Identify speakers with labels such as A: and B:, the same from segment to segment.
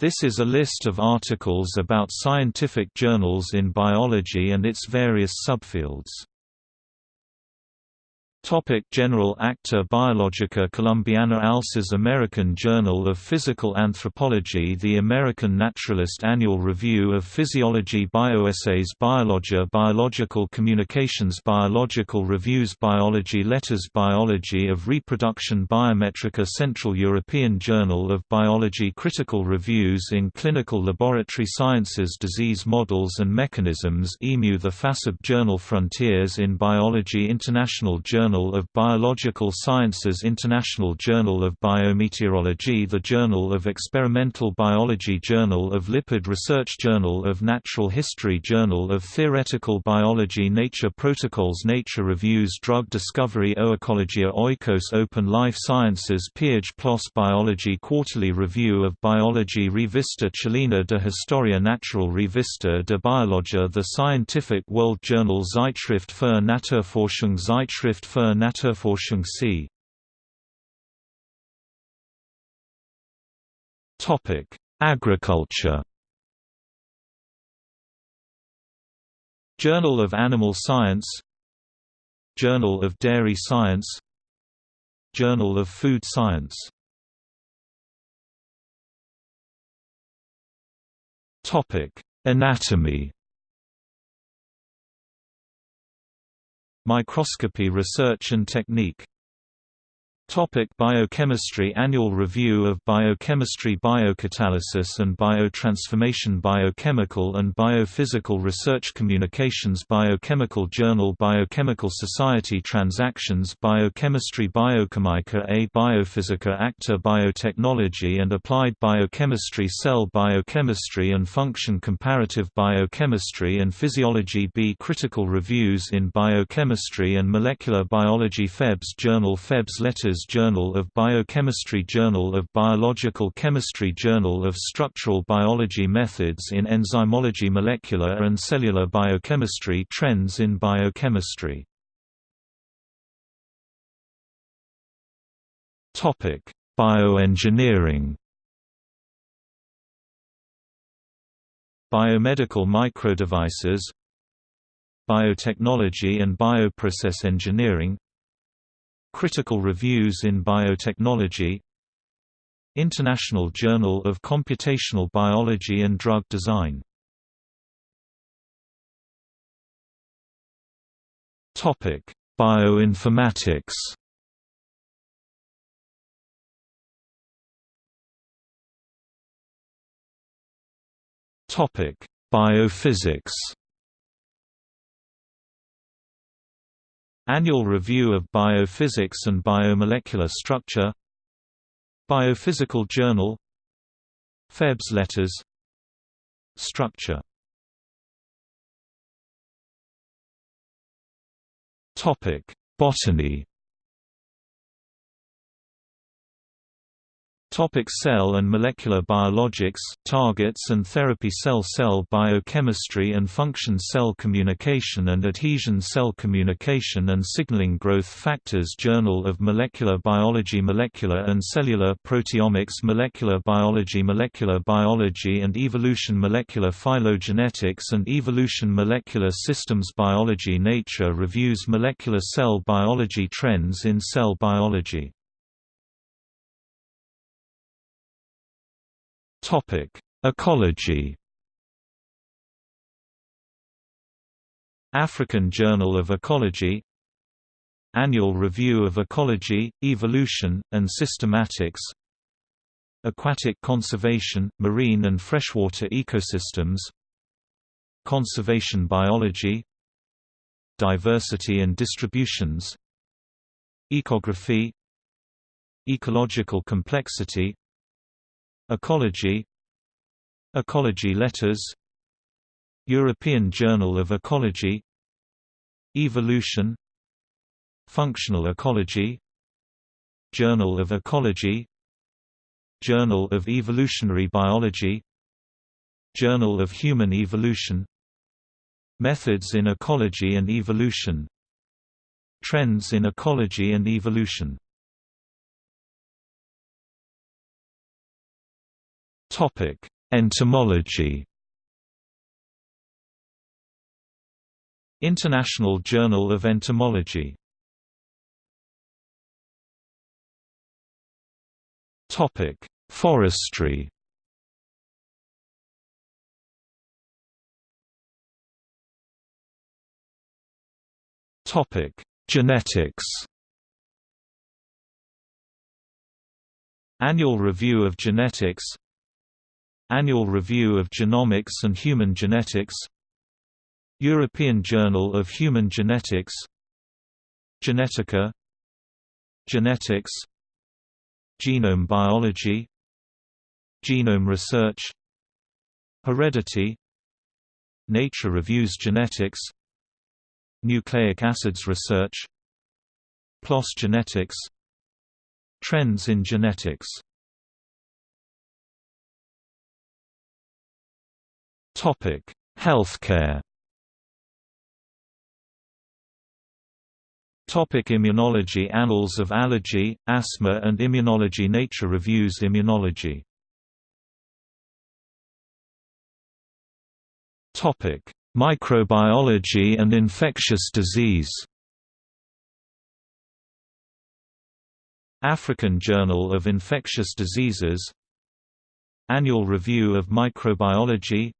A: This is a list of articles about scientific journals in biology and its various subfields. Topic General Acta Biologica Columbiana Alces American Journal of Physical Anthropology The American Naturalist Annual Review of Physiology Bioessays Biologia Biological Communications Biological Reviews Biology Letters Biology of Reproduction Biometrika Central European Journal of Biology Critical Reviews in Clinical Laboratory Sciences Disease Models and Mechanisms EMU The FASEB Journal Frontiers in Biology International Journal Journal of Biological Sciences International Journal of Biometeorology The Journal of Experimental Biology Journal of Lipid Research Journal of Natural History Journal of Theoretical Biology Nature Protocols Nature Reviews Drug Discovery Oecologia Oikos Open Life Sciences Piage Biology Quarterly Review of Biology Revista Chilena de Historia Natural Revista de Biologia The Scientific World Journal Zeitschrift für Naturforschung Zeitschrift für c. Topic: Agriculture. Journal of Animal Science Journal of Dairy Science Journal of Food Science Topic: Anatomy Microscopy Research and Technique Topic Biochemistry Annual Review of Biochemistry Biocatalysis and Biotransformation Biochemical and Biophysical Research Communications Biochemical Journal Biochemical Society Transactions Biochemistry Biochimica et Biophysica Acta Biotechnology and Applied Biochemistry Cell Biochemistry and Function Comparative Biochemistry and Physiology B Critical Reviews in Biochemistry and Molecular Biology Febs Journal Febs Letters Journal of Biochemistry Journal of Biological Chemistry Journal of Structural Biology Methods in Enzymology Molecular and Cellular Biochemistry Trends in Biochemistry. Topic Bioengineering. Biomedical microdevices Biotechnology and bioprocess engineering Critical Reviews in Biotechnology International Journal of Computational Biology and Drug Design. Bioinformatics. Topic: Biophysics Annual Review of Biophysics and Biomolecular Structure Biophysical Journal Febs Letters Structure Botany Topic cell and molecular biologics, targets and therapy Cell-cell biochemistry and function Cell communication and adhesion Cell communication and signaling Growth factors Journal of Molecular Biology Molecular and cellular proteomics Molecular biology Molecular biology and evolution Molecular phylogenetics and evolution Molecular systems Biology Nature reviews Molecular cell biology Trends in cell biology Topic: Ecology. African Journal of Ecology. Annual Review of Ecology, Evolution, and Systematics. Aquatic Conservation, Marine and Freshwater Ecosystems. Conservation Biology. Diversity and Distributions. Ecography. Ecological Complexity Ecology Ecology Letters European Journal of Ecology Evolution Functional Ecology Journal of Ecology Journal of Evolutionary Biology Journal of Human Evolution Methods in Ecology and Evolution Trends in Ecology and Evolution Topic: Entomology. International Journal of Entomology. Topic: Forestry. Topic: Genetics. Annual Review of Genetics Annual Review of Genomics and Human Genetics European Journal of Human Genetics Genetica Genetics Genome biology Genome research Heredity Nature reviews genetics Nucleic acids research PLOS genetics Trends in genetics Healthcare. Topic immunology Annals of Allergy, Asthma and Immunology Nature reviews Immunology. Topic: Microbiology and infectious disease. African Journal of Infectious Diseases. Annual Review of Microbiology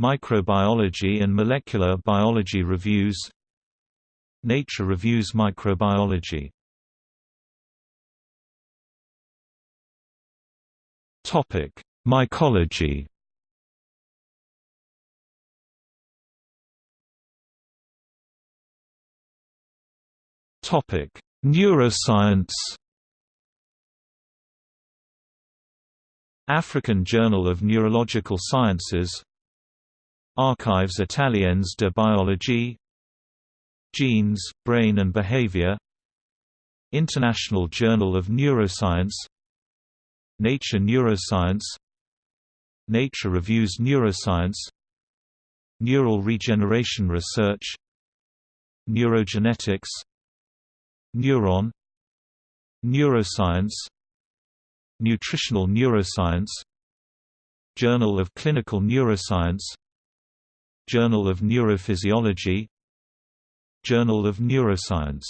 A: Microbiology and Molecular Biology Reviews Nature Reviews Microbiology Topic: Mycology Topic: Neuroscience. African Journal of Neurological Sciences. Archives Italiennes de Biologie. Genes, Brain and Behavior. International Journal of Neuroscience. Nature Neuroscience. Nature Reviews Neuroscience. Neural Regeneration Research. Neurogenetics Neuron Neuroscience Nutritional Neuroscience Journal of Clinical Neuroscience Journal of Neurophysiology Journal of Neuroscience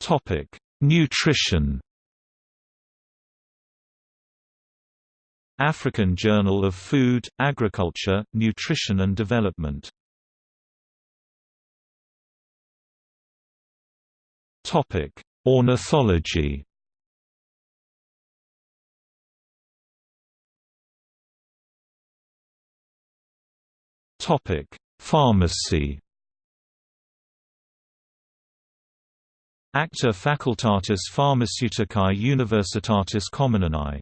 A: Topic: Nutrition. African Journal of Food, Agriculture, Nutrition and Development Topic: Ornithology. Topic: Pharmacy. Acta Facultatis Pharmaceuticae Universitatis Comenianae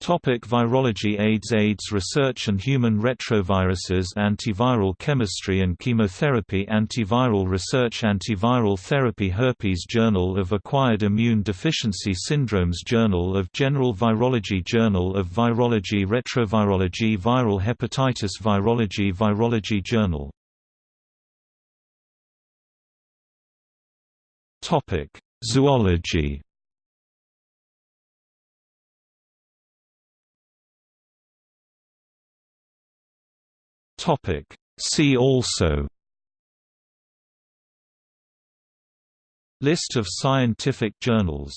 A: Topic virology AIDS AIDS research and human retroviruses Antiviral chemistry and chemotherapy Antiviral research Antiviral therapy Herpes Journal of Acquired Immune Deficiency Syndromes Journal of General Virology Journal of Virology Retrovirology Viral hepatitis Virology Virology Journal. Topic Zoology Topic. See also List of scientific journals